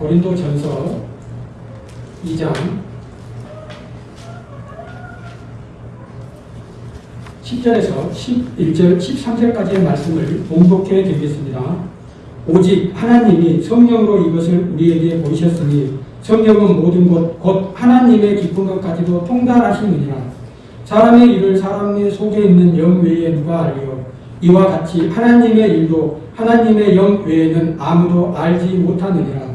고린도 전서 2장 10절에서 11절, 13절까지의 말씀을 봉독해 드리겠습니다. 오직 하나님이 성령으로 이것을 우리에게 보이셨으니 성령은 모든 것, 곧 하나님의 깊은 것까지도 통달하시느니라. 사람의 일을 사람의 속에 있는 영 외에 누가 알리요? 이와 같이 하나님의 일도 하나님의 영 외에는 아무도 알지 못하느니라.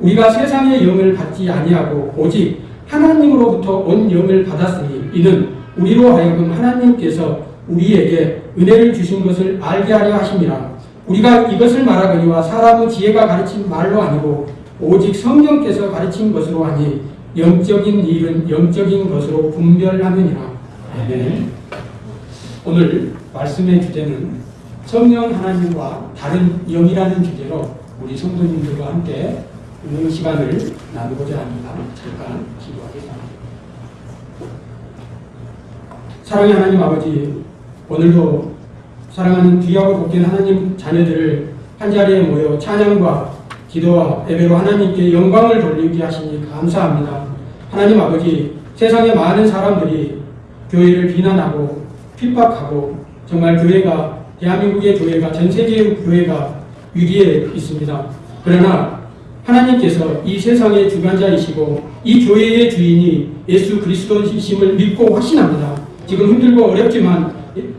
우리가 세상의 영을 받지 아니하고 오직 하나님으로부터 온 영을 받았으니 이는 우리로 하여금 하나님께서 우리에게 은혜를 주신 것을 알게 하려 하심이라. 우리가 이것을 말하거니와 사람의 지혜가 가르친 말로 아니고 오직 성령께서 가르친 것으로 하니 영적인 일은 영적인 것으로 분별하느니라. 네. 오늘 말씀의 주제는 성령 하나님과 다른 영이라는 주제로 우리 성도님들과 함께 이 시간을 나누고자 합니다. 잠깐 기도하겠습니다. 사랑의 하나님 아버지, 오늘도 사랑하는 귀하고 복된 하나님 자녀들을 한자리에 모여 찬양과 기도와 예배로 하나님께 영광을 돌리게 하시니 감사합니다. 하나님 아버지, 세상에 많은 사람들이 교회를 비난하고 핍박하고 정말 교회가 대한민국의 교회가 전 세계의 교회가 위기에 있습니다. 그러나 하나님께서 이 세상의 주관자이시고 이 교회의 주인이 예수 그리스도이심을 믿고 확신합니다. 지금 힘들고 어렵지만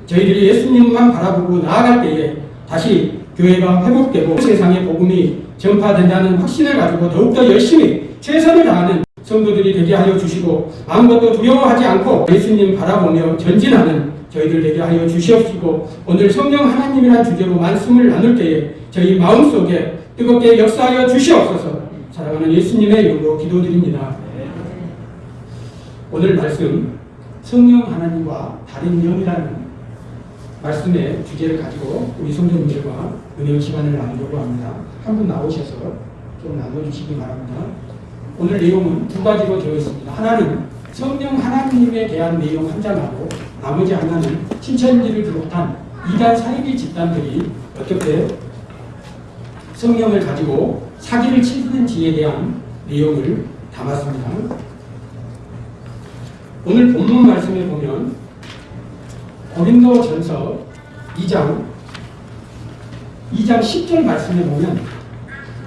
저희들이 예수님만 바라보고 나아갈 때에 다시 교회가 회복되고 세상의 복음이 전파된다는 확신을 가지고 더욱더 열심히 최선을 다하는 성도들이 되게 하여 주시고 아무것도 두려워하지 않고 예수님 바라보며 전진하는 저희들 되게 하여 주시옵시고 오늘 성령 하나님이란 주제로 말씀을 나눌 때에 저희 마음속에 뜨겁게 역사하여 주시옵소서 사랑하는 예수님의 이름으로 기도드립니다. 오늘 말씀 성령 하나님과 다른 영이라는 말씀의 주제를 가지고 우리 성도님들과 은혜의 시간을 나누려고 합니다. 한 분 나오셔서 좀 나눠주시기 바랍니다. 오늘 내용은 두 가지로 되어 있습니다. 하나는 성령 하나님에 대한 내용 한 장하고 나머지 하나는 신천지를 비롯한 이단 사이비 집단들이 어떻게 성령을 가지고 사기를 치는지에 대한 내용을 담았습니다. 오늘 본문 말씀에 보면 고린도 전서 2장 2장 10절 말씀에 보면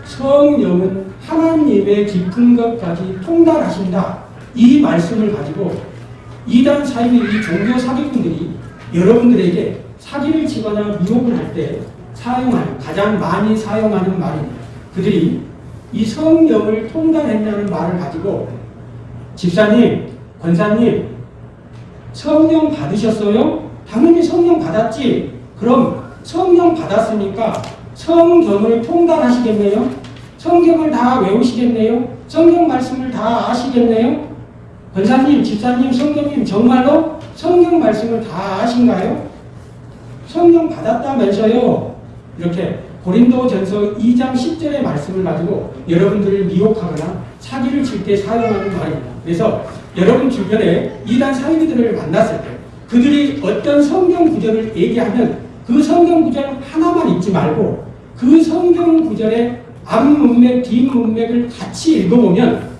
성령은 하나님의 깊은 것까지 통달하신다. 이 말씀을 가지고 이단 사이비 이 종교 사기꾼들이 여러분들에게 사기를 치거나 미혹을 할 때 사용하는 가장 많이 사용하는 말입니다. 그들이 이 성령을 통달했다는 말을 가지고 집사님, 권사님 성령 받으셨어요? 당연히 성령 받았지. 그럼 성령 받았으니까 성경을 통달하시겠네요? 성경을 다 외우시겠네요? 성경 말씀을 다 아시겠네요? 권사님, 집사님, 성경님 정말로 성경 말씀을 다 아신가요? 성령 받았다면서요? 이렇게 고린도 전서 2장 10절의 말씀을 가지고 여러분들을 미혹하거나 사기를 칠 때 사용하는 말입니다. 그래서 여러분 주변에 이단 사이비들을 만났을 때 그들이 어떤 성경 구절을 얘기하면 그 성경 구절 하나만 읽지 말고 그 성경 구절의 앞문맥, 뒷문맥을 같이 읽어보면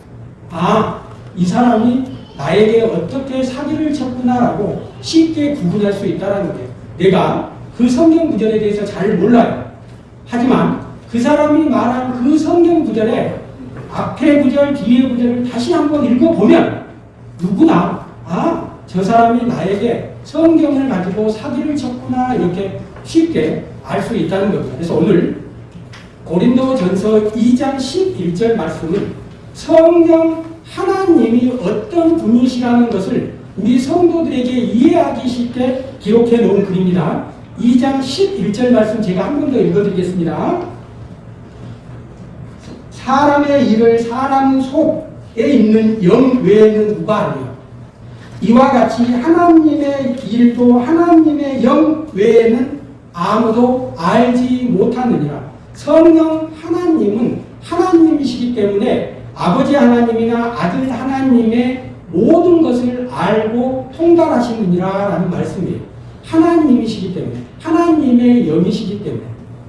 아, 이 사람이 나에게 어떻게 사기를 쳤구나라고 쉽게 구분할 수 있다는 거예요. 내가 그 성경 구절에 대해서 잘 몰라요. 하지만 그 사람이 말한 그 성경 구절에 앞에 구절, 뒤에 구절을 다시 한번 읽어보면 누구나 아, 저 사람이 나에게 성경을 가지고 사기를 쳤구나 이렇게 쉽게 알 수 있다는 겁니다. 그래서 오늘 고린도 전서 2장 11절 말씀은 성령 하나님이 어떤 분이시라는 것을 우리 성도들에게 이해하기 쉽게 기록해 놓은 글입니다. 2장 11절 말씀 제가 한 번 더 읽어드리겠습니다. 사람의 일을 사람 속에 있는 영 외에는 누가 아니요. 이와 같이 하나님의 일도 하나님의 영 외에는 아무도 알지 못하느니라. 성령 하나님은 하나님이시기 때문에 아버지 하나님이나 아들 하나님의 모든 것을 알고 통달하시느니라 라는 말씀이에요. 하나님이시기 때문에 하나님의 영이시기 때문에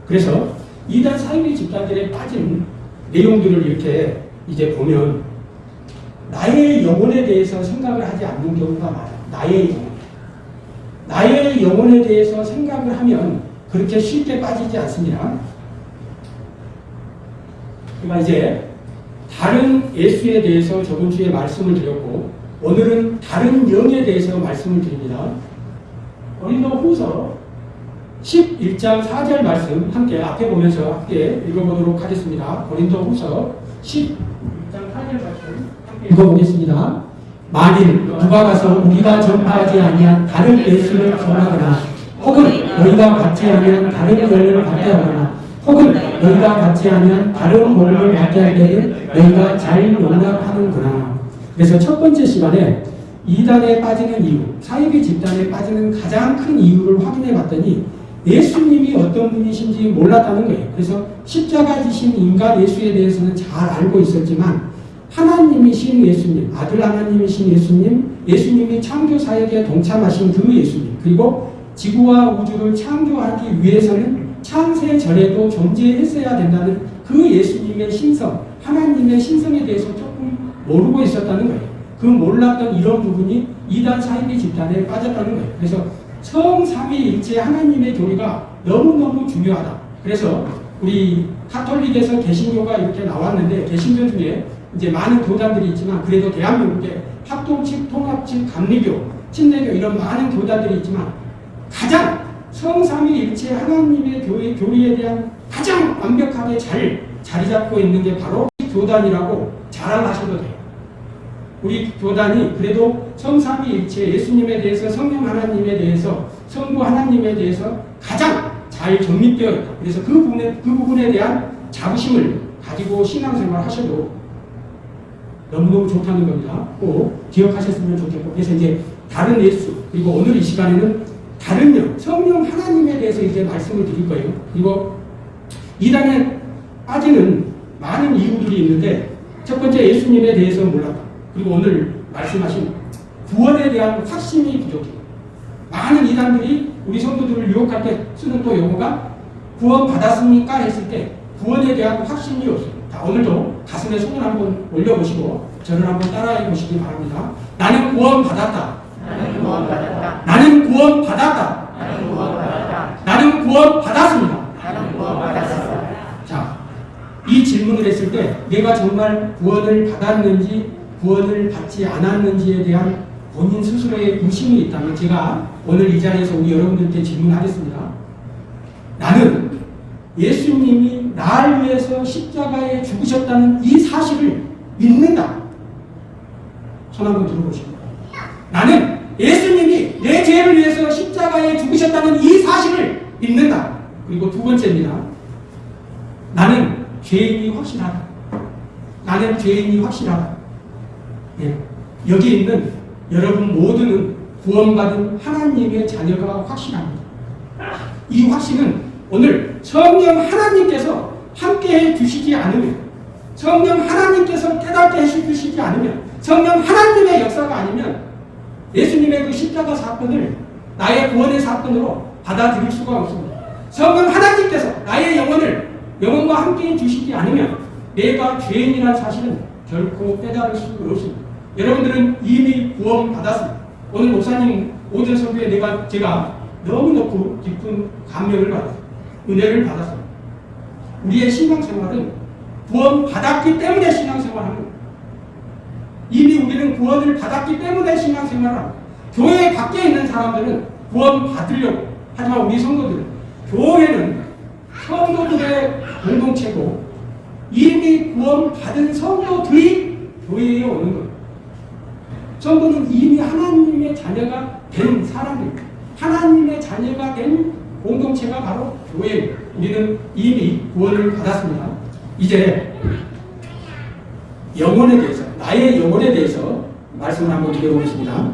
그래서 이단 사이비 집단들에 빠진 내용들을 이렇게 이제 보면 나의 영혼에 대해서 생각을 하지 않는 경우가 많아요. 나의 영혼. 나의 영혼에 대해서 생각을 하면 그렇게 쉽게 빠지지 않습니다. 그러니까 이제 다른 예수에 대해서 저번 주에 말씀을 드렸고 오늘은 다른 영에 대해서 말씀을 드립니다. 고린도 후서 11장 4절 말씀 함께 앞에 보면서 함께 읽어보도록 하겠습니다. 고린도 후서 11장 4절 말씀 함께 읽어보겠습니다. 만일 누가 가서 우리가 전파하지 아니한 다른 예수를 전하거나 혹은 너희가 받지 않으면 다른 영을 받게 하거나 혹은 너희가 받지 않으면 다른 몸을 받게 할 때는 너희가 잘 용납하는구나. 그래서 첫 번째 시간에 이단에 빠지는 이유, 사이비 집단에 빠지는 가장 큰 이유를 확인해 봤더니 예수님이 어떤 분이신지 몰랐다는 거예요. 그래서 십자가 지신 인간 예수에 대해서는 잘 알고 있었지만 하나님이신 예수님, 아들 하나님이신 예수님, 예수님이 창조 사역에 동참하신 그 예수님, 그리고 지구와 우주를 창조하기 위해서는 창세 전에도 존재했어야 된다는 그 예수님의 신성, 하나님의 신성에 대해서 조금 모르고 있었다는 거예요. 그 몰랐던 이런 부분이 이단 사이비 집단에 빠졌다는 거예요. 그래서 성삼위일체 하나님의 교리가 너무너무 중요하다. 그래서 우리 카톨릭에서 개신교가 이렇게 나왔는데 개신교 중에 이제 많은 교단들이 있지만 그래도 대한민국에 합동측, 통합측, 감리교, 친례교 이런 많은 교단들이 있지만 가장 성삼위일체 하나님의 교회, 교리에 대한 가장 완벽하게 잘 자리 잡고 있는 게 바로 교단이라고 자랑하셔도 돼요. 우리 교단이 그래도 성삼위일체 예수님에 대해서 성령 하나님에 대해서 성부 하나님에 대해서 가장 잘 정립되어 있다. 그래서 그 부분에, 그 부분에 대한 자부심을 가지고 신앙생활 하셔도 너무너무 좋다는 겁니다. 꼭 기억하셨으면 좋겠고 그래서 이제 다른 예수 그리고 오늘 이 시간에는 다른 영 성령 하나님에 대해서 이제 말씀을 드릴 거예요. 그리고 이단에 빠지는 많은 이유들이 있는데 첫 번째 예수님에 대해서 몰랐다. 그리고 오늘 말씀하신 구원에 대한 확신이 부족해. 많은 이단들이 우리 성도들을 유혹할 때 쓰는 또 용어가 구원 받았습니까? 했을 때 구원에 대한 확신이 없어요. 자, 오늘도 가슴에 손을 한번 올려보시고 저를 한번 따라해 보시기 바랍니다. 나는 구원 받았다. 나는 구원 받았다. 나는 구원 받았다. 나는 구원 받았다. 나는 구원 받았습니다. 나는 구원 받았어. 자, 이 질문을 했을 때 내가 정말 구원을 받았는지 구원을 받지 않았는지에 대한 본인 스스로의 의심이 있다면 제가 오늘 이 자리에서 우리 여러분들께 질문하겠습니다. 나는 예수님이 나를 위해서 십자가에 죽으셨다는 이 사실을 믿는다. 손 한번 들어보시고. 나는 예수님이 내 죄를 위해서 십자가에 죽으셨다는 이 사실을 믿는다. 그리고 두 번째입니다. 나는 죄인이 확실하다. 나는 죄인이 확실하다. 예. 여기 있는 여러분 모두는 구원받은 하나님의 자녀가 확실합니다. 이 확신은 오늘 성령 하나님께서 함께 해 주시지 않으면 성령 하나님께서 깨닫게 해 주시지 않으면 성령 하나님의 역사가 아니면 예수님의 그 십자가 사건을 나의 구원의 사건으로 받아들일 수가 없습니다. 성령 하나님께서 나의 영혼을 영혼과 함께 해 주시지 않으면 내가 죄인이라는 사실은 결코 깨달을 수 없습니다. 여러분들은 이미 구원 받았습니다. 오늘 목사님 오전 설교에 내가 제가 너무너무 깊은 감명을 받았습니다. 은혜를 받았습니다. 우리의 신앙생활은 구원 받았기 때문에 신앙생활하는 겁니다. 이미 우리는 구원을 받았기 때문에 신앙생활을 합니다. 교회 밖에 있는 사람들은 구원 받으려고 하지만 우리 성도들은 교회는 성도들의 공동체고 이미 구원 받은 성도들이 교회에 오는 겁니다. 성도는 이미 하나님의 자녀가 된 사람입니다. 하나님의 자녀가 된 공동체가 바로 교회입니다. 우리는 이미 구원을 받았습니다. 이제 영혼에 대해서, 나의 영혼에 대해서 말씀을 한번 드려보겠습니다.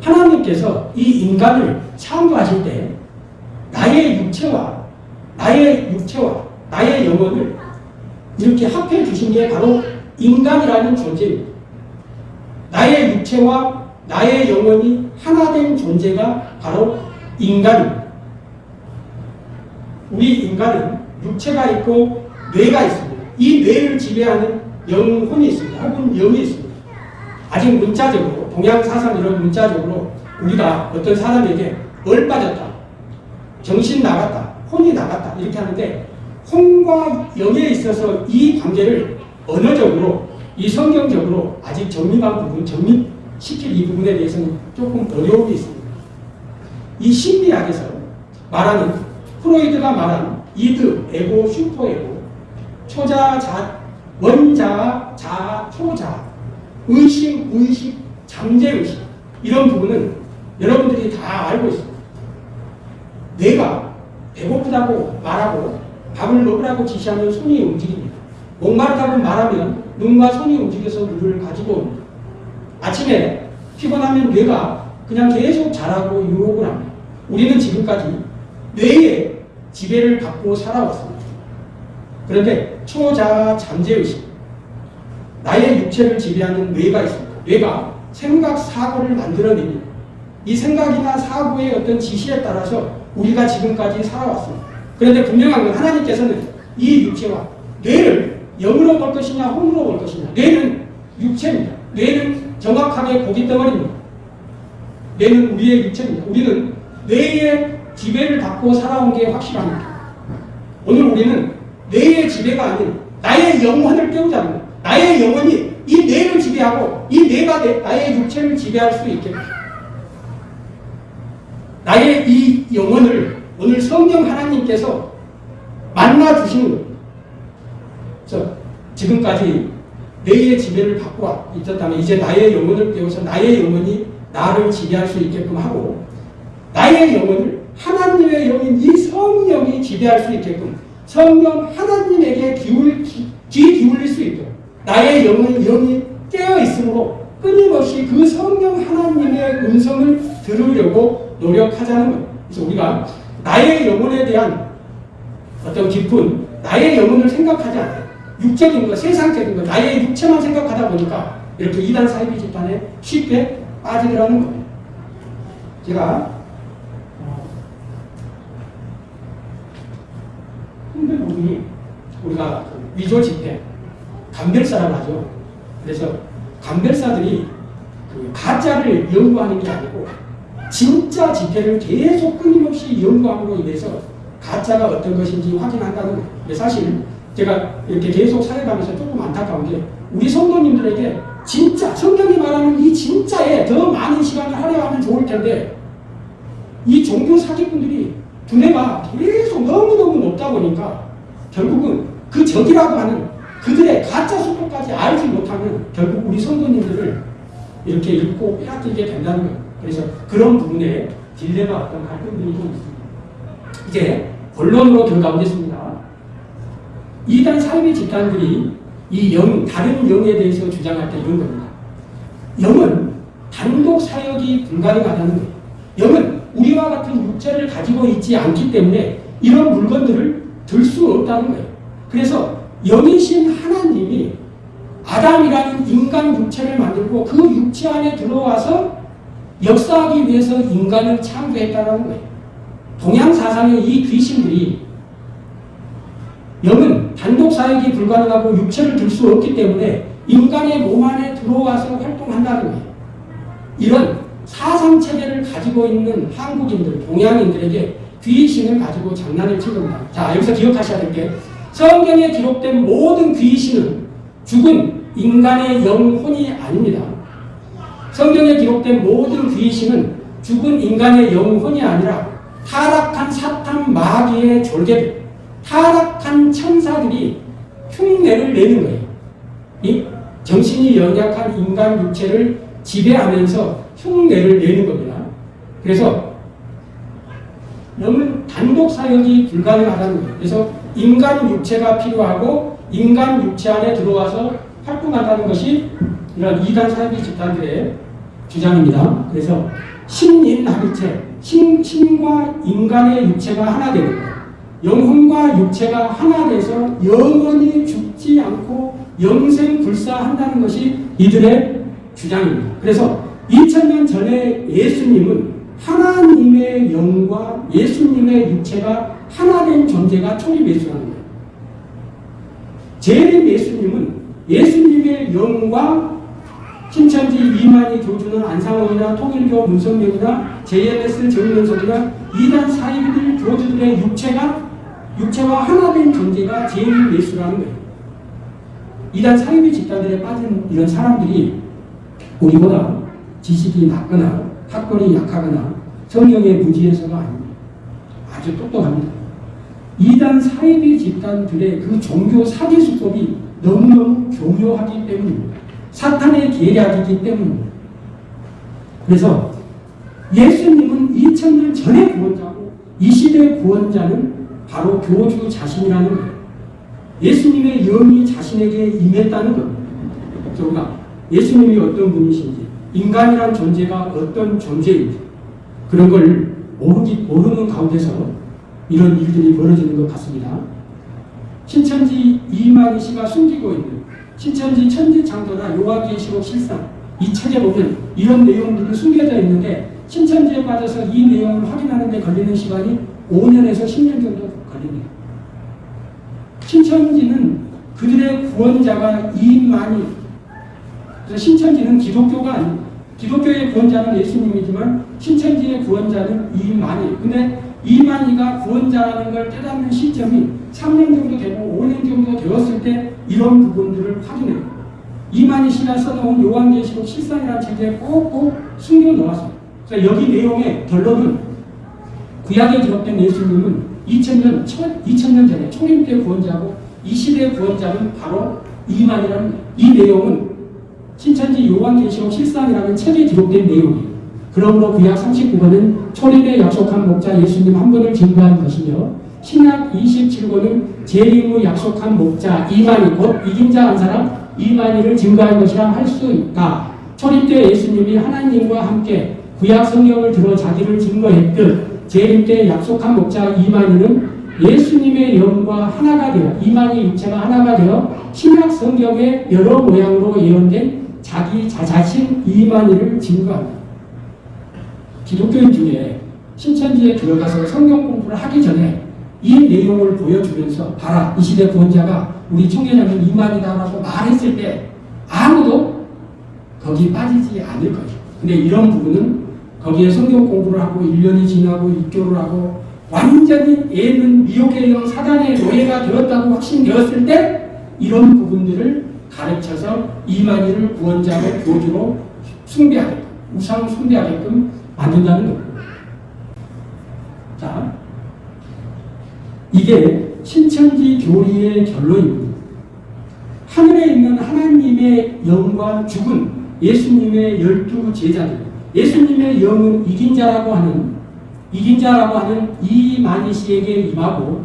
하나님께서 이 인간을 창조하실 때 나의 육체와 나의 육체와 나의 영혼을 이렇게 합해 주신 게 바로 인간이라는 존재입니다. 나의 육체와 나의 영혼이 하나 된 존재가 바로 인간입니다. 우리 인간은 육체가 있고 뇌가 있습니다. 이 뇌를 지배하는 영혼이 있습니다. 혹은 영이 있습니다. 아직 문자적으로 동양 사상이론 문자적으로 우리가 어떤 사람에게 얼 빠졌다, 정신 나갔다, 혼이 나갔다 이렇게 하는데 혼과 영에 있어서 이 관계를 언어적으로 이 성경적으로 아직 정립한 부분, 정립시킬 이 부분에 대해서는 조금 어려움이 있습니다. 이 심리학에서 말하는 프로이드가 말한 이드, 에고, 슈퍼에고, 초자, 자, 원자, 자, 초자, 의식, 의식, 잠재의식 이런 부분은 여러분들이 다 알고 있습니다. 뇌가 배고프다고 말하고 밥을 먹으라고 지시하면 손이 움직입니다. 목마르다고 말하면 눈과 손이 움직여서 물을 가지고 옵니다. 아침에 피곤하면 뇌가 그냥 계속 자라고 유혹을 합니다. 우리는 지금까지 뇌의 지배를 받고 살아왔습니다. 그런데 초자 잠재의식, 나의 육체를 지배하는 뇌가 있습니다. 뇌가 생각, 사고를 만들어냅니다. 이 생각이나 사고의 어떤 지시에 따라서 우리가 지금까지 살아왔습니다. 그런데 분명한 건 하나님께서는 이 육체와 뇌를 영으로 볼 것이냐 혼으로 볼 것이냐 뇌는 육체입니다. 뇌는 정확하게 고기 덩어리입니다. 뇌는 우리의 육체입니다. 우리는 뇌의 지배를 받고 살아온 게 확실합니다. 오늘 우리는 뇌의 지배가 아닌 나의 영혼을 깨우자는 거예요. 나의 영혼이 이 뇌를 지배하고 이 뇌가 내, 나의 육체를 지배할 수 있게 나의 이 영혼을 오늘 성령 하나님께서 만나 주시는 거예요. 저 지금까지 뇌의 지배를 받고 있었다면 이제 나의 영혼을 깨워서 나의 영혼이 나를 지배할 수 있게끔 하고 나의 영혼을 하나님의 영인 이 성령이 지배할 수 있게끔 성령 하나님에게 기울, 귀, 귀 기울일 수 있도록 나의 영은 영이 깨어 있으므로 끊임없이 그 성령 하나님의 음성을 들으려고 노력하자는 거예요. 그래서 우리가 나의 영혼에 대한 어떤 깊은 나의 영혼을 생각하지 않아요. 육적인 것, 세상적인 것, 나의 육체만 생각하다 보니까 이렇게 이단 사이비 집단에 쉽게 빠지더라는 거예요. 제가 어, 힘든 부분이 우리가 그 위조 집회, 감별사라고 하죠. 그래서 감별사들이 그 가짜를 연구하는 게 아니고 진짜 집회를 계속 끊임없이 연구함으로 인해서 가짜가 어떤 것인지 확인한다는 거예요. 근데 사실 제가 이렇게 계속 살아가면서 조금 안타까운 게 우리 성도님들에게 진짜 성경이 말하는 이 진짜에 더 많은 시간을 할애하면 좋을 텐데 이 종교 사기꾼들이 두뇌가 계속 너무너무 높다 보니까 결국은 그 적이라고 하는 그들의 가짜 속도까지 알지 못하면 결국 우리 성도님들을 이렇게 읽고 빼앗기게 된다는 거예요. 그래서 그런 부분에 딜레마 어떤 갈등들이 좀 있습니다. 이제 본론으로 들어가 보겠습니다. 이단 사이비 집단들이 이 영, 다른 영에 대해서 주장할 때 이런 겁니다. 영은 단독 사역이 불가능하다는 거예요. 영은 우리와 같은 육체를 가지고 있지 않기 때문에 이런 물건들을 들 수 없다는 거예요. 그래서 영이신 하나님이 아담이라는 인간 육체를 만들고 그 육체 안에 들어와서 역사하기 위해서 인간을 창조했다는 거예요. 동양 사상의 이 귀신들이 영은 단독 사역이 불가능하고 육체를 들 수 없기 때문에 인간의 몸 안에 들어와서 활동한다는 거예요. 이런 사상 체계를 가지고 있는 한국인들, 동양인들에게 귀신을 가지고 장난을 친 겁니다. 자, 여기서 기억하셔야 될 게 성경에 기록된 모든 귀신은 죽은 인간의 영혼이 아닙니다. 성경에 기록된 모든 귀신은 죽은 인간의 영혼이 아니라 타락한 사탄 마귀의 졸개들, 타락한 천사들이 흉내를 내는 거예요. 이 정신이 연약한 인간 육체를 지배하면서 흉내를 내는 겁니다. 그래서 영은 단독 사역이 불가능하다는 거예요. 그래서 인간 육체가 필요하고 인간 육체 안에 들어와서 활동한다는 것이 이런 이단 사이비 집단들의 주장입니다. 그래서 신인합의체, 신, 신과 인간의 육체가 하나 되는 거예요. 영혼과 육체가 하나 돼서 영원히 죽지 않고 영생 불사한다는 것이 이들의 주장입니다. 그래서 2000년 전에 예수님은 하나님의 영과 예수님의 육체가 하나 된 존재가 초립 예수라는 거예요. 재림 예수님은 예수님의 영과 신천지 이만희 교주는 안상원이나 통일교 문성명이나 JMS 정면석이나 이단 사이비들 교주들의 육체가 육체와 하나된 존재가 재림 예수라는 거예요. 이단 사이비 집단들에 빠진 이런 사람들이 우리보다 지식이 낮거나 학벌이 약하거나 성령의 무지해서가 아닙니다. 아주 똑똑합니다. 이단 사이비 집단들의 그 종교 사기 수법이 너무너무 교묘하기 때문입니다. 사탄의 계략이기 때문입니다. 그래서 예수님은 2000년 전의 구원자고 이 시대의 구원자는 바로 교주 자신이라는 거예요. 예수님의 영이 자신에게 임했다는 것. 우리가 예수님이 어떤 분이신지, 인간이란 존재가 어떤 존재인지, 그런 걸 모르기, 모르는 가운데서 이런 일들이 벌어지는 것 같습니다. 신천지 이만희 씨가 숨기고 있는 신천지 천지창조나 요한계시록 실상 이 책에 보면 이런 내용들이 숨겨져 있는데 신천지에 빠져서 이 내용을 확인하는 데 걸리는 시간이 5년에서 10년 정도 걸립니다. 신천지는 그들의 구원자가 이만희 그래서 신천지는 기독교가 아닙니다. 기독교의 구원자는 예수님이지만 신천지의 구원자는 이만희 근데 이만희가 구원자라는 걸 깨닫는 시점이 3년 정도 되고 5년 정도 되었을 때 이런 부분들을 확인해요. 이만희 씨가 써놓은 요한계시록 실상이라는 책에 꼭꼭 숨겨 놓았어요. 그래서 여기 내용의 결론은 구약에 기록된 예수님은 2000년, 2000년 전에 초림 때 구원자고 이 시대의 구원자는 바로 이만이라는 이 내용은 신천지 요한계시록 실상이라는 책에 기록된 내용이에요. 그러므로 구약 39권은 초림에 약속한 목자 예수님 한 분을 증거한 것이며 신약 27권은 재림 후 약속한 목자 이만희 곧 이긴 자 한 사람 이만희를 증거한 것이라 할 수 있다. 초림 때 예수님이 하나님과 함께 구약 성경을 들어 자기를 증거했듯 재림 때 약속한 목자 이만희는 예수님의 영과 하나가 되어 이만희 육체가 하나가 되어 신약 성경의 여러 모양으로 예언된 자기 자자신 이만희를 증거합니다. 기독교인 중에 신천지에 들어가서 성경 공부를 하기 전에 이 내용을 보여주면서 봐라 이 시대 구원자가 우리 청년자는 이만이다라고 말했을 때 아무도 거기 빠지지 않을 거죠. 근데 이런 부분은 거기에 성경 공부를 하고 1년이 지나고 입교를 하고 완전히 얘는 미혹의 영 사단의 노예가 되었다고 확신되었을 때 이런 부분들을 가르쳐서 이만희를 구원자로 교주로 숭배하게끔 우상 숭배하게끔 만든다는 겁니다. 자, 이게 신천지 교리의 결론입니다. 하늘에 있는 하나님의 영과 죽은 예수님의 열두 제자들, 예수님의 영은 이긴 자라고 하는 이긴 자라고 하는 이만희 씨에게 임하고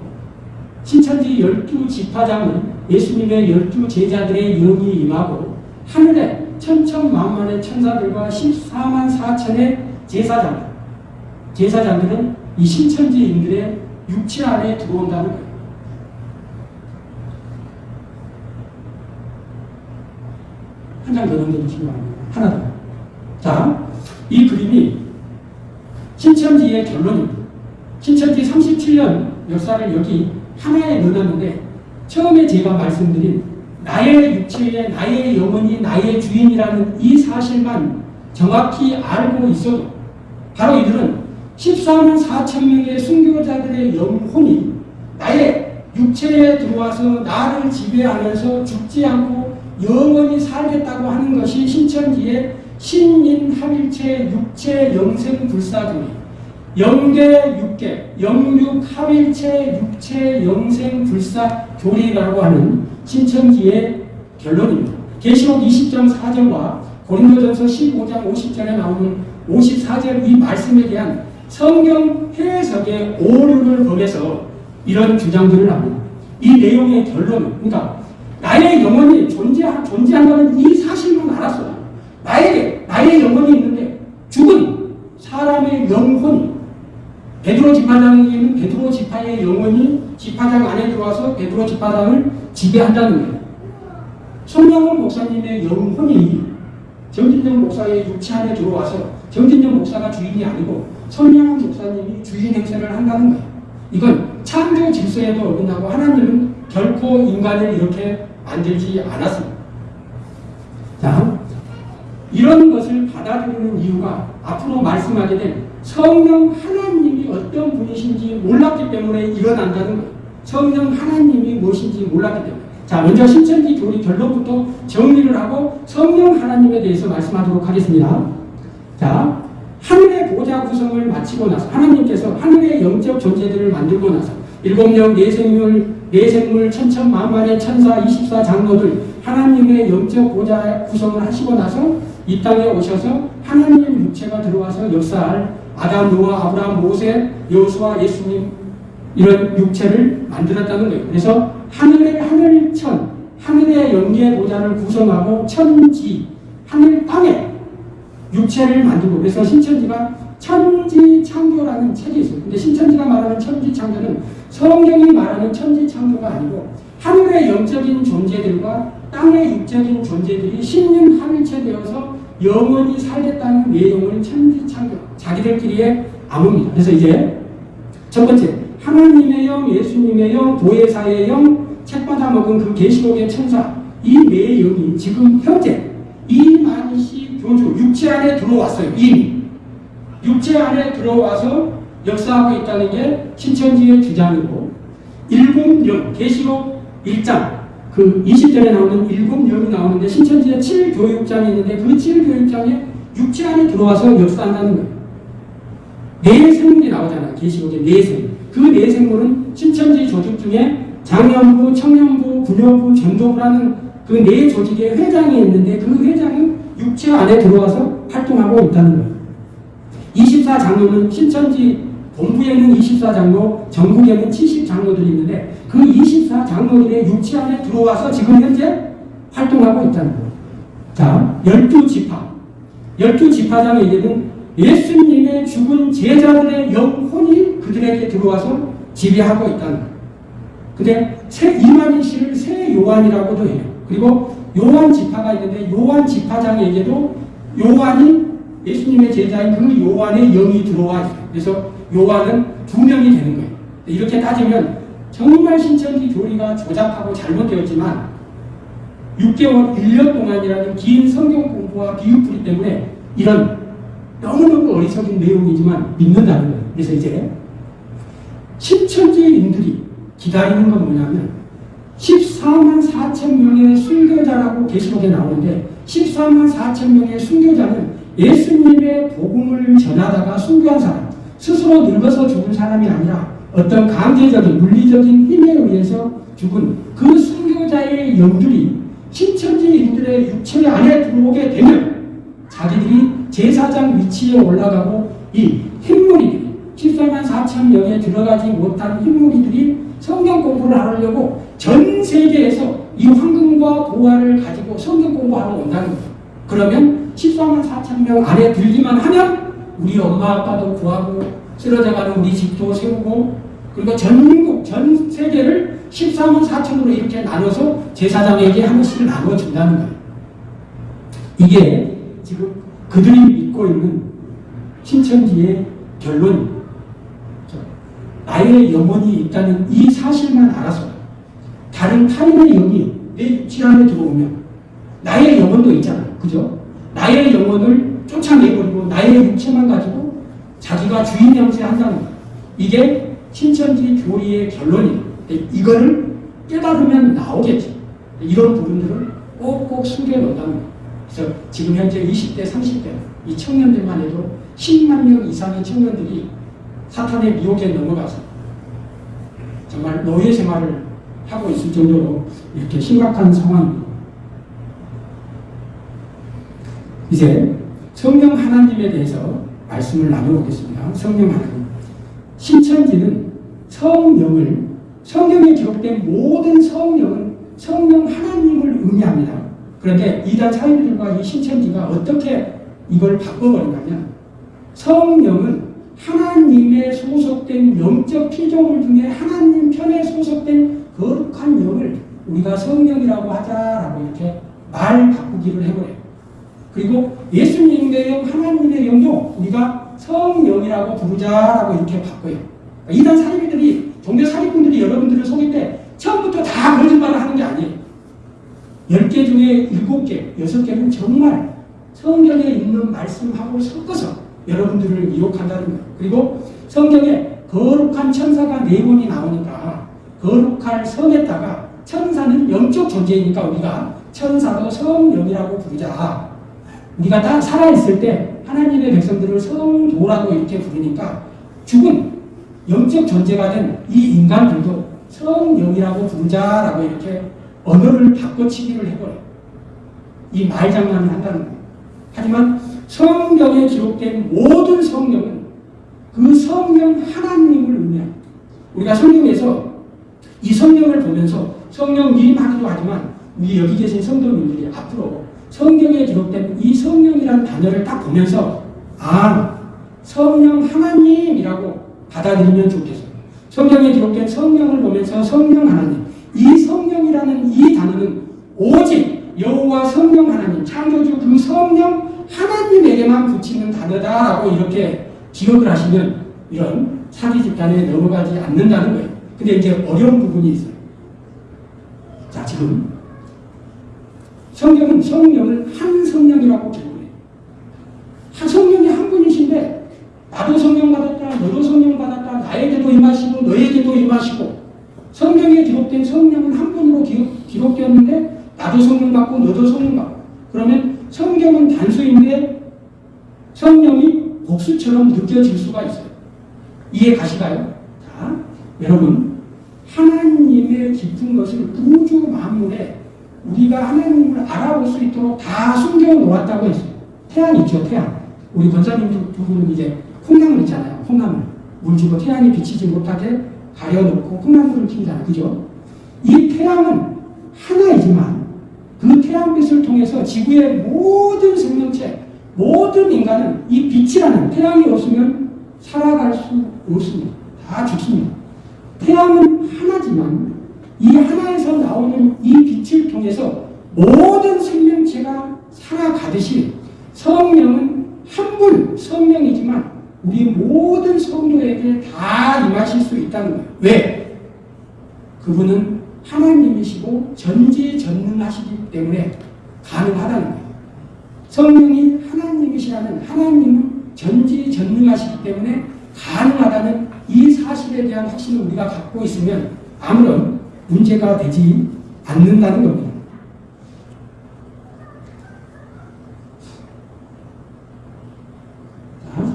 신천지 열두 지파장은 예수님의 열두 제자들의 영이 임하고 하늘에 천천만만의 천사들과 14만 4천의 제사장 제사장들은 이 신천지인들의 육체 안에 들어온다는 거예요. 한 장 더 넘겨주시기 바랍니다. 하나 더. 자, 이 그림이 신천지의 결론입니다. 신천지 37년 역사를 여기 하나에 넣어놨는데 처음에 제가 말씀드린 나의 육체에 나의 영혼이 나의 주인이라는 이 사실만 정확히 알고 있어도 바로 이들은 14만 4천 명의 순교자들의 영혼이 나의 육체에 들어와서 나를 지배하면서 죽지 않고 영원히 살겠다고 하는 것이 신천지의 신인 합일체 육체 영생 불사교리 영계 육계 영육 합일체 육체 영생 불사 교리라고 하는 신천지의 결론입니다. 계시록 20장 4절과 고린도전서 15장 50절에 나오는 54절 이 말씀에 대한 성경 해석의 오류를 범해서 이런 주장들을 합니다. 이 내용의 결론은 그러니까 나의 영혼이 존재, 존재한다는 이 알았어. 나에게 나의 영혼이 있는데 죽은 사람의 영혼이 베드로 지파장에게는 베드로 지파의 영혼이 지파장 안에 들어와서 베드로 지파장을 지배한다는 거예요. 손명훈 목사님의 영혼이 정진영 목사의 육체 안에 들어와서 정진영 목사가 주인이 아니고 손명훈 목사님이 주인 행세를 한다는 거예요. 이건 창조 질서에도 어긋나고 하나님은 결코 인간을 이렇게 만들지 않았습니다. 자, 이런 것을 받아들이는 이유가 앞으로 말씀하게 된 성령 하나님이 어떤 분이신지 몰랐기 때문에 일어난다는 거예요. 성령 하나님이 무엇인지 몰랐기 때문에. 자, 먼저 신천지 교리 결론부터 정리를 하고 성령 하나님에 대해서 말씀하도록 하겠습니다. 자, 하늘의 보좌 구성을 마치고 나서 하나님께서 하늘의 영적 존재들을 만들고 나서 일곱 명 내생물 내생물 천천만만의 천사 24장로들 하나님의 영적 보좌 구성을 하시고 나서 이 땅에 오셔서 하나님 육체가 들어와서 역사할 아담, 노아, 아브라함, 모세, 여호수아, 예수님 이런 육체를 만들었다는 거예요. 그래서 하늘의 하늘천, 하늘의 영계 보좌를 구성하고 천지, 하늘 땅에 육체를 만들고 그래서 신천지가 천지창조라는 책이 있어요. 근데 신천지가 말하는 천지창조는 성경이 말하는 천지창조가 아니고 하늘의 영적인 존재들과 땅의 육적인 존재들이 신님 하늘체 되어서 영원히 살겠다는 내용을 천지창조 자기들끼리의 암호입니다. 그래서 이제 첫 번째 하나님의 영, 예수님의 영, 보혜사의 영, 책받아 먹은 그 계시록의 천사 이네 영이 지금 현재 이만시 교주 육체 안에 들어왔어요. 이미 육체 안에 들어와서 역사하고 있다는 게 신천지의 주장이고 일곱 영 계시록 1장 그 20절에 나오는 일곱 영이 나오는데 신천지에 7교육장이 있는데 그 7교육장에 육체 안에 들어와서 역사한다는 거예요. 네 생물이 나오잖아요. 계시록에 네 생물. 그네 생물은 신천지 조직 중에 장년부, 청년부, 부녀부, 전도부라는 그 네 조직의 회장이 있는데 그 회장은 육체 안에 들어와서 활동하고 있다는 거예요. 24장로는 신천지 본부에 있는 24장로, 전국에는 70장로들이 있는데 그 24장로들의 육체 안에 들어와서 지금 현재 활동하고 있다는 거예요. 자, 12지파. 12지파장에게는 예수님의 죽은 제자들의 영혼이 그들에게 들어와서 지배하고 있다는 거예요. 근데 새 이만희 씨를 새 요한이라고도 해요. 그리고 요한 지파가 있는데 요한 지파장에게도 요한이 예수님의 제자인 그 요한의 영이 들어와 있어요. 그래서 요한은 두 명이 되는 거예요. 이렇게 따지면 정말 신천지 교리가 조잡하고 잘못되었지만 6개월, 1년 동안이라는 긴 성경 공부와 비유풀이 때문에 이런 너무너무 어리석은 내용이지만 믿는다는 거예요. 그래서 이제 신천지인들이 기다리는 건 뭐냐면 14만 4천 명의 순교자라고 계시록에 나오는데 14만 4천 명의 순교자는 예수님의 복음을 전하다가 순교한 사람 스스로 늙어서 죽은 사람이 아니라 어떤 강제적인 물리적인 힘에 의해서 죽은 그 순교자의 영들이 신천지인들의 육체 안에 들어오게 되면 자기들이 제사장 위치에 올라가고 이 흰무리들이 14만 4천 명에 들어가지 못한 흰무리들이 성경 공부를 하려고 전 세계에서 이 황금과 보화를 가지고 성경 공부하러 온다는 거예요. 그러면 14만 4천 명 안에 들기만 하면 우리 엄마 아빠도 구하고 쓰러져가는 우리 집도 세우고 그리고 전국 전 세계를 14만 4천으로 이렇게 나눠서 제사장에게 하나씩 나눠준다는 거예요. 이게 지금 그들이 믿고 있는 신천지의 결론 나의 영혼이 있다는 이 사실만 알아서 다른 타인의 영이 내 육체 안에 들어오면 나의 영혼도 있잖아. 그죠? 나의 영혼을 쫓아내버리고 나의 육체만 가지고 자기가 주인 영세한다는 거야. 이게 신천지 교리의 결론이에요. 이거를 깨달으면 나오겠지. 이런 부분들을 꼭꼭 숨겨 놓는다는 거예요. 그래서 지금 현재 20대, 30대 이 청년들만 해도 10만 명 이상의 청년들이 사탄의 미혹에 넘어가서 정말 노예 생활을 하고 있을 정도로 이렇게 심각한 상황입니다. 이제 성령 하나님에 대해서 말씀을 나눠보겠습니다. 성령 하나님. 신천지는 성령을 성경에 기록된 모든 성령은 성령 하나님을 의미합니다. 그런데 이단 사인들과 이 신천지가 어떻게 이걸 바꿔버리냐면 성령은 하나님의 소속된 영적 피조물 중에 하나님 편에 소속된 거룩한 영을 우리가 성령이라고 하자라고 이렇게 말 바꾸기를 해버려요. 그리고 예수님의 영, 하나님의 영도 우리가 성령이라고 부르자라고 이렇게 바꿔요. 이단 사리비들이 종교 사기꾼들이 여러분들을 속일 때 처음부터 다 거짓말을 하는 게 아니에요. 10개 중에 7개, 6개는 정말 성경에 있는 말씀하고 섞어서 여러분들을 유혹한다는 거예요. 그리고 성경에 거룩한 천사가 네 번이 나오니까 거룩할 성에다가 천사는 영적 존재이니까 우리가 천사도 성령이라고 부르자. 우리가 다 살아있을 때 하나님의 백성들을 성도라고 이렇게 부르니까 죽은 영적 존재가 된 이 인간들도 성령이라고 부르자라고 이렇게 언어를 바꿔치기를 해버려요. 이 말장난을 한다는 거예요. 하지만 성경에 기록된 모든 성령은 그 성령 하나님을 의미합니다. 우리가 성경에서 이 성령을 보면서 성령 님 하기도 하지만 우리 여기 계신 성도님들이 앞으로 성경에 기록된 이 성령이라는 단어를 딱 보면서 아 성령 하나님이라고 받아들이면 좋겠어요. 성경에 기록된 성령을 보면서 성령 하나님 이 성령이라는 이 단어는 오직 여호와 성령 하나님 창조주 그 성령 하나님에게만 붙이는 단어다라고 이렇게 기억을 하시면 이런 사기 집단에 넘어가지 않는다는 거예요. 근데 이제 어려운 부분이 있어요. 자, 지금 성경은 성령을 한 성령이라고 기록해요. 한 성령이 한 분이신데 나도 성령 받았다, 너도 성령 받았다, 나에게도 임하시고 너에게도 임하시고 성경에 기록된 성령은 한 분으로 기록, 기록되었는데 나도 성령 받고 너도 성령 받고 그러면 성경은 단수인데 성령이 복수처럼 느껴질 수가 있어요. 이해 가시가요? 자, 여러분 하나님의 깊은 것을 우주 만물에 우리가 하나님을 알아볼 수 있도록 다 숨겨 놓았다고 했어요. 태양 있죠, 태양. 우리 권사님 두, 두 분은 이제 콩나물 있잖아요, 콩나물. 물 주고 태양이 비치지 못하게 가려놓고 콩나물을 키우잖아요, 그죠? 이 태양은 하나이지만 그 태양빛을 통해서 지구의 모든 생명체, 모든 인간은 이 빛이라는 태양이 없으면 살아갈 수 없습니다. 다 죽습니다. 태양은 하나지만 이 하나에서 나오는 이 빛을 통해서 모든 생명체가 살아가듯이 성령은 한 분 성령이지만 우리 모든 성도에게 다 임하실 수 있다는 거예요. 왜? 그분은 하나님이시고 전지전능하시기 때문에 가능하다는 거예요. 성령이 하나님이시라는 하나님은 전지전능하시기 때문에 가능하다는 이 사실에 대한 확신을 우리가 갖고 있으면 아무런 문제가 되지 않는다는 겁니다. 자,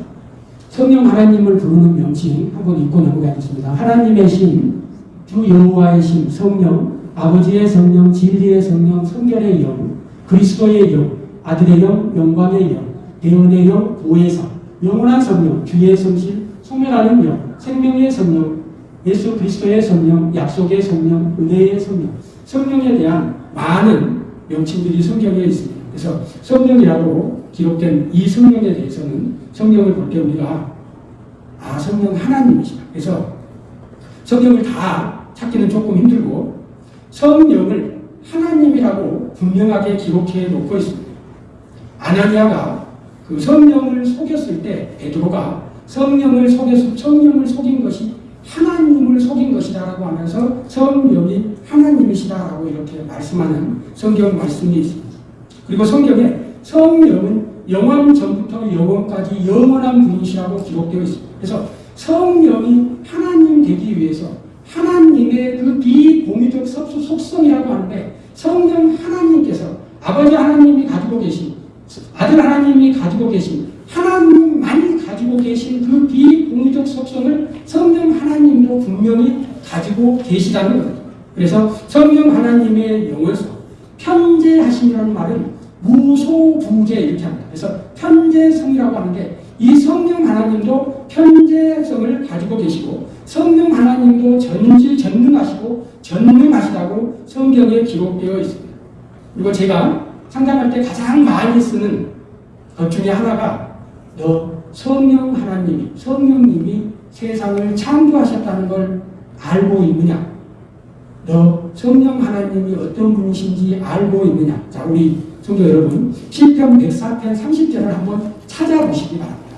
성령 하나님을 부르는 명칭 한번 읽고 넘어가겠습니다. 하나님의 신, 주 여호와의 신, 성령, 아버지의 성령, 진리의 성령, 성결의 영, 그리스도의 영, 아들의 영, 영광의 영, 대언의 영, 보혜사, 영원한 성령, 주의 성실, 소멸하는 영, 생명의 성령, 예수 그리스도의 성령, 약속의 성령, 은혜의 성령, 성령에 대한 많은 명칭들이 성경에 있습니다. 그래서 성령이라고 기록된 이 성령에 대해서는 성령을 볼 때 우리가 아 성령 하나님이시다. 그래서 성령을 다 찾기는 조금 힘들고 성령을 하나님이라고 분명하게 기록해 놓고 있습니다. 아나니아가 그 성령을 속였을 때 베드로가 성령을 속여서 성령을 속인 것이 하나님을 속인 것이다라고 하면서 성령이 하나님이시다라고 이렇게 말씀하는 성경 말씀이 있습니다. 그리고 성경에 성령은 영원 전부터 영원까지 영원한 분이시라고 기록되어 있습니다. 그래서 성령이 하나님 되기 위해서 하나님의 그 비공유적 속성이라고 하는데 성령 하나님께서 아버지 하나님이 가지고 계신 아들 하나님이 가지고 계신 하나님만이 가지고 계신 그 성령 분명히 가지고 계시다는 거예요. 그래서 성령 하나님의 영원성, 편재하심이라는 말은 무소부재 이렇게 합니다. 그래서 편재성이라고 하는데 이 성령 하나님도 편재성을 가지고 계시고 성령 하나님도 전지전능하시고 전능하시다고 성경에 기록되어 있습니다. 그리고 제가 상담할 때 가장 많이 쓰는 것 중에 하나가 너 성령 하나님이 성령님이 세상을 창조하셨다는 걸 알고 있느냐? 너 성령 하나님이 어떤 분이신지 알고 있느냐? 자, 우리 성도 여러분, 시편 104편 30절을 한번 찾아보시기 바랍니다.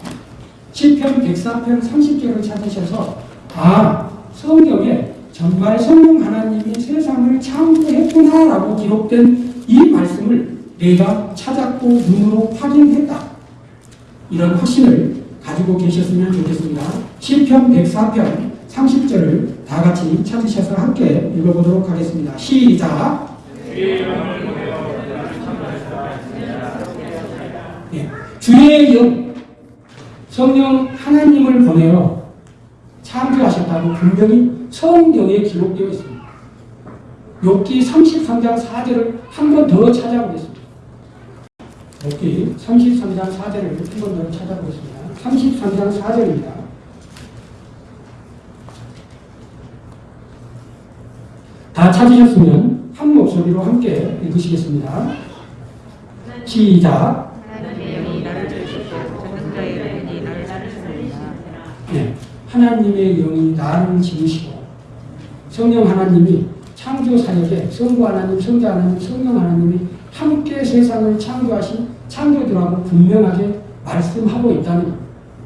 시편 104편 30절을 찾으셔서 아, 성경에 정말 성령 하나님이 세상을 창조했구나라고 기록된 이 말씀을 내가 찾았고 눈으로 확인했다. 이런 확신을 가지고 계셨으면 좋겠습니다. 시편 104편 30절을 다 같이 찾으셔서 함께 읽어보도록 하겠습니다. 시작. 예, 주의 영 성령 하나님을 보내어 창조하셨다고 분명히 성경에 기록되어 있습니다. 욥기 33장 4절을 한 번 더 찾아보겠습니다. 욥기 33장 4절을 한 번 더 찾아보겠습니다. 33장 4절입니다. 다 찾으셨으면 한 목소리로 함께 읽으시겠습니다. 시작. 네, 하나님의 영이 나를 지으시고 성령 하나님이 창조 사역에 성부 하나님, 성자 하나님, 성령 하나님이 함께 세상을 창조하신 창조주라고 분명하게 말씀하고 있다는 것.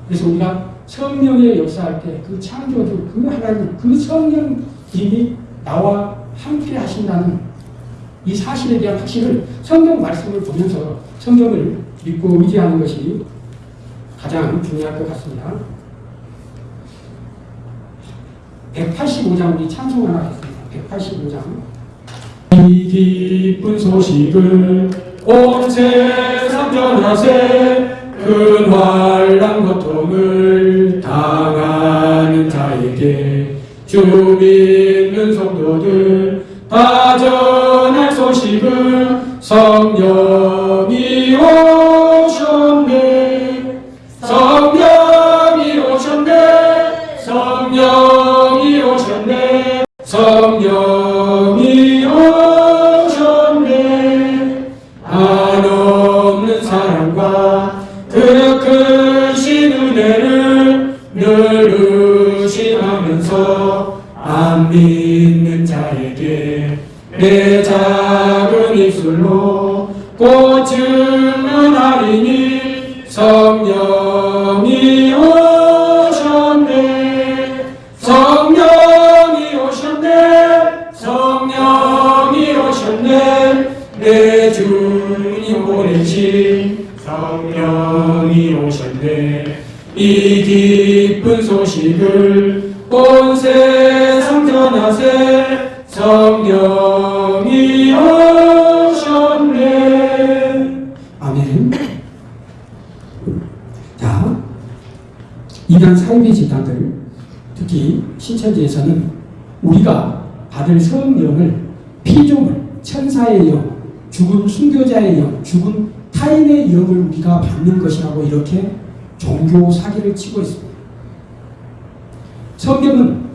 그래서 우리가 성령의 역사할 때 그 창조주, 그 하나님, 그 성령님이 나와 함께 하신다는 이 사실에 대한 확신을 성경 말씀을 보면서 성경을 믿고 의지하는 것이 가장 중요할 것 같습니다. 185장 우리 찬송 하나 하겠습니다. 185장. 이 기쁜 소식을 온 세상 전하세 큰 환란 고통을 당하는 자에게 주믿 이단 사이비 집단들 특히 신천지에서는 우리가 받을 성령을 피조물, 천사의 영, 죽은 순교자의 영, 죽은 타인의 영을 우리가 받는 것이라고 이렇게 종교 사기를 치고 있습니다. 성경은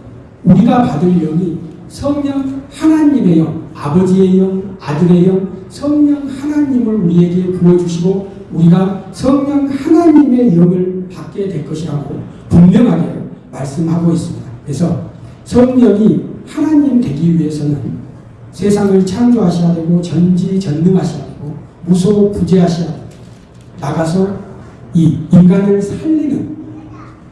우리가 받을 영이 성령 하나님의 영, 아버지의 영, 아들의 영, 성령 하나님을 우리에게 부어주시고 우리가 성령 하나님의 영을 받게 될 것이라고 분명하게 말씀하고 있습니다. 그래서 성령이 하나님 되기 위해서는 세상을 창조하셔야 되고 전지전능하셔야 되고 무소부재하셔야 되고 나가서 이 인간을 살리는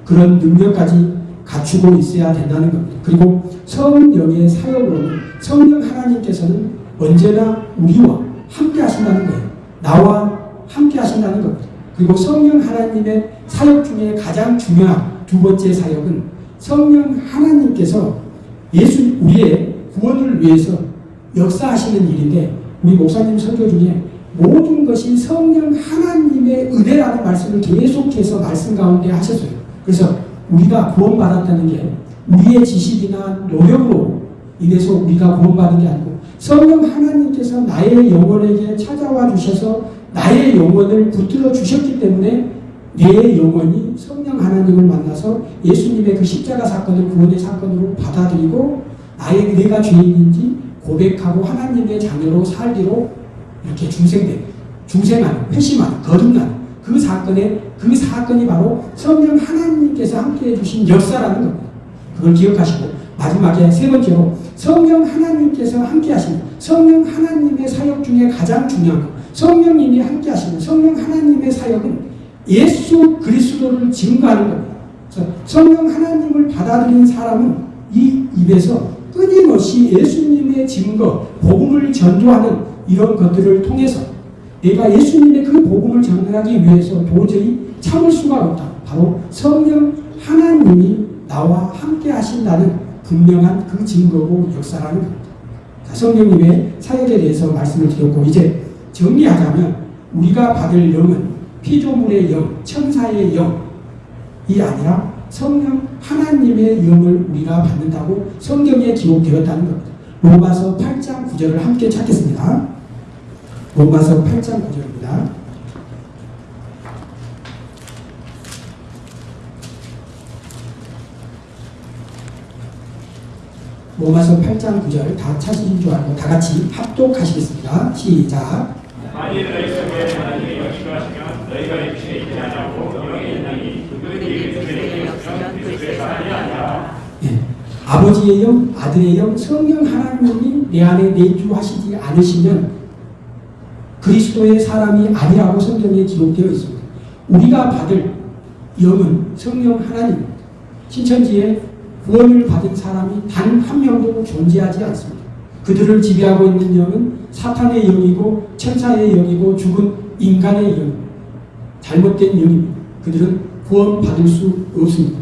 그런 능력까지 갖추고 있어야 된다는 겁니다. 그리고 성령의 사역으로는 성령 하나님께서는 언제나 우리와 함께 하신다는 거예요. 나와 함께 하신다는 겁니다. 그리고 성령 하나님의 사역 중에 가장 중요한 두 번째 사역은 성령 하나님께서 예수 우리의 구원을 위해서 역사하시는 일인데 우리 목사님 설교 중에 모든 것이 성령 하나님의 은혜라는 말씀을 계속해서 말씀 가운데 하셨어요. 그래서 우리가 구원받았다는 게 우리의 지식이나 노력으로 인해서 우리가 구원받은 게 아니고 성령 하나님께서 나의 영혼에게 찾아와 주셔서 나의 영혼을 붙들어 주셨기 때문에 내 영혼이 성령 하나님을 만나서 예수님의 그 십자가 사건을 구원의 사건으로 받아들이고 나의 내가 죄인인지 고백하고 하나님의 자녀로 살기로 이렇게 중생된 중생하는 회심하는 거듭나는 그 사건에 그 사건이 바로 성령 하나님께서 함께 해 주신 역사라는 겁니다. 그걸 기억하시고 마지막에 세 번째로 성령 하나님께서 함께 하시는 성령 하나님의 사역 중에 가장 중요한 것 성령님이 함께 하시는 성령 하나님의 사역은 예수 그리스도를 증거하는 겁니다. 성령 하나님을 받아들인 사람은 이 입에서 끊임없이 예수님의 증거, 복음을 전도하는 이런 것들을 통해서 내가 예수님의 그 복음을 전하기 위해서 도저히 참을 수가 없다. 바로 성령 하나님이 나와 함께 하신다는 분명한 그 증거고 역사라는 겁니다. 자, 성령님의 사역에 대해서 말씀을 드렸고 이제 정리하자면 우리가 받을 영은 피조물의 영, 천사의 영이 아니라 성령 하나님의 영을 우리가 받는다고 성경에 기록되었다는 겁니다. 로마서 8장 9절을 함께 찾겠습니다. 로마서 8장 9절입니다. 로마서 8장 9절 다 찾으신 줄 알고 다 같이 합독하시겠습니다. 시작. 만일 너희 속에 하나님의 영이가 하시면 너희가 육신에 있지 않냐고 영의 아니하니라 예. 아버지의 영, 아들의 영, 성령 하나님이 내 안에 내주하시지 않으시면 그리스도의 사람이 아니라고 성경에 기록되어 있습니다. 우리가 받을 영은 성령 하나님입니다. 신천지에 구원을 받은 사람이 단 한 명도 존재하지 않습니다. 그들을 지배하고 있는 영은 사탄의 영이고 천사의 영이고 죽은 인간의 영, 잘못된 영입니다. 그들은 구원받을 수 없습니다.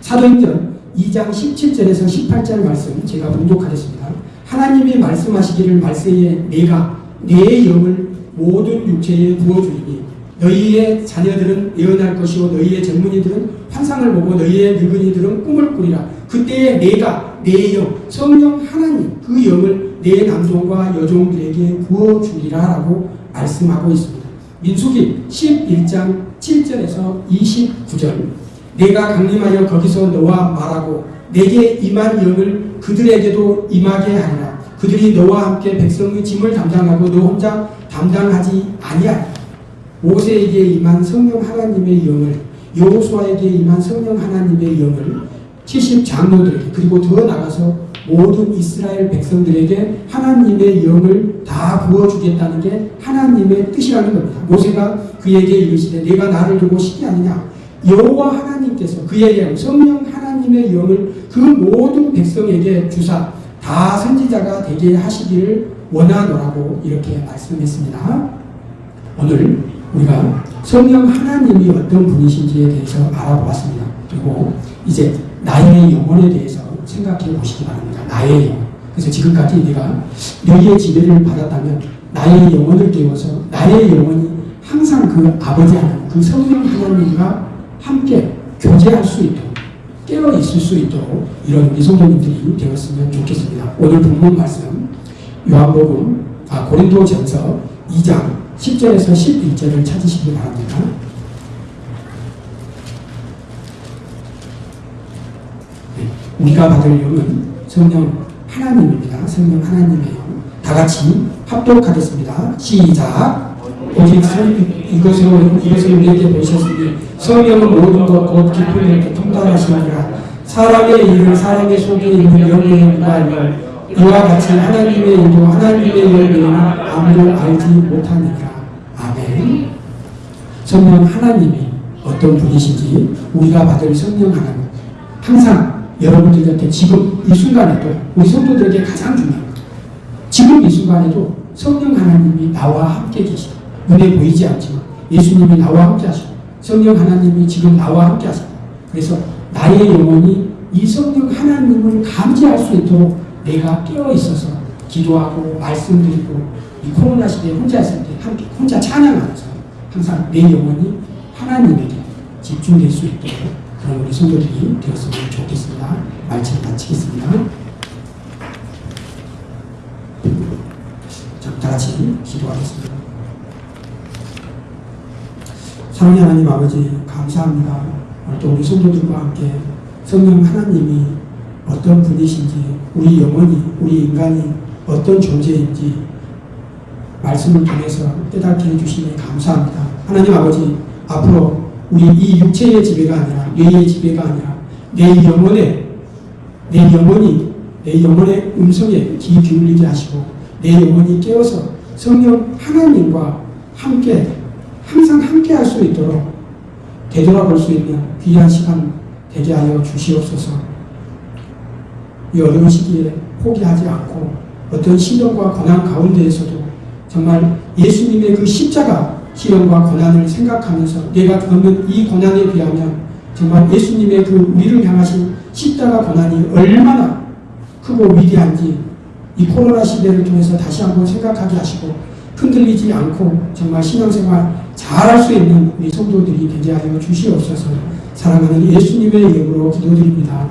사도행전 2장 17절에서 18절 말씀 제가 봉독하겠습니다. 하나님이 말씀하시기를 말세에 내가 내 영을 모든 육체에 부어주리니 너희의 자녀들은 예언할 것이요 너희의 젊은이들은 환상을 보고 너희의 늙은이들은 꿈을 꾸리라. 그때에 내가 내 영, 성령 하나님 그 영을 내 남종과 여종들에게 부어주리라 라고 말씀하고 있습니다. 민수기 11장 7절에서 29절 내가 강림하여 거기서 너와 말하고 내게 임한 영을 그들에게도 임하게 하리라. 그들이 너와 함께 백성의 짐을 담당하고 너 혼자 담당하지 아니하리라. 모세에게 임한 성령 하나님의 영을 여호수아에게 임한 성령 하나님의 영을 70 장로들에게 그리고 더 나가서 모든 이스라엘 백성들에게 하나님의 영을 다 부어주겠다는 게 하나님의 뜻이라는 겁니다. 모세가 그에게 이르시되 내가 나를 두고 시기 아니냐 여호와 하나님께서 그의 영 성령 하나님의 영을 그 모든 백성에게 주사 다 선지자가 되게 하시기를 원하노라고 이렇게 말씀했습니다. 오늘 우리가 성령 하나님이 어떤 분이신지에 대해서 알아보았습니다. 그리고 이제 나의 영혼에 대해서 생각해 보시기 바랍니다. 나의 영혼. 그래서 지금까지 내가 너희의 지배를 받았다면 나의 영혼을 깨워서 나의 영혼이 항상 그 아버지 하나님, 그 성령 하나님과 함께 교제할 수 있도록 깨어 있을 수 있도록 이런 우리 성도님들이 되었으면 좋겠습니다. 오늘 본문 말씀 요한복음 아 고린도전서 2장 10절에서 11절을 찾으시기 바랍니다. 우리가 받을 영은 성령 하나님입니다. 성령 하나님의 영. 다 같이 합독하겠습니다. 시작. 오직 성, 이것으로, 이것을 우리에게 보셨으니 성령은 모든 것, 곧 깊은 이렇게 통달하시니라. 사람의 일을 사람의 속에 있는 영의 무관을 이와 같이 하나님의 일도 하나님의 영에는 아무도 알지 못하니라. 아멘. 성령 하나님이 어떤 분이신지 우리가 받을 성령 하나님 항상 여러분들 곁에 지금 이 순간에도 우리 성도들에게 가장 중요한 것 지금 이 순간에도 성령 하나님이 나와 함께 계시다. 눈에 보이지 않지만 예수님이 나와 함께 하시고 성령 하나님이 지금 나와 함께 하시다. 그래서 나의 영혼이 이 성령 하나님을 감지할 수 있도록 내가 깨어 있어서 기도하고 말씀드리고 이 코로나 시대에 혼자 있을 때 함께 혼자 찬양하면서 항상 내 영혼이 하나님에게 집중될 수 있도록 우리 성도들이 되었으면 좋겠습니다. 말씀 마치겠습니다. 자, 다 같이 기도하겠습니다. 사랑의 하나님 아버지 감사합니다. 또 우리 성도들과 함께 성령 하나님이 어떤 분이신지 우리 영혼이 우리 인간이 어떤 존재인지 말씀을 통해서 깨닫게 해주시니 감사합니다. 하나님 아버지 앞으로 우리 이 육체의 지배가 아니라 뇌의 지배가 아니라 내 영혼에 내 영혼이 내 영혼의 음성에 귀 기울이게 하시고 내 영혼이 깨어서 성령 하나님과 함께 항상 함께 할 수 있도록 되돌아볼 수 있는 귀한 시간 되게 하여 주시옵소서. 이 어려운 시기에 포기하지 않고 어떤 시련과 고난 가운데에서도 정말 예수님의 그 십자가 시련과 고난을 생각하면서 내가 겪는 이 고난에 비하면 정말 예수님의 그 우리를 향하신 십자가 고난이 얼마나 크고 위대한지 이 코로나 시대를 통해서 다시 한번 생각하게 하시고 흔들리지 않고 정말 신앙생활 잘할 수 있는 우리 성도들이 되게 하여 주시옵소서 사랑하는 예수님의 이름으로 기도드립니다.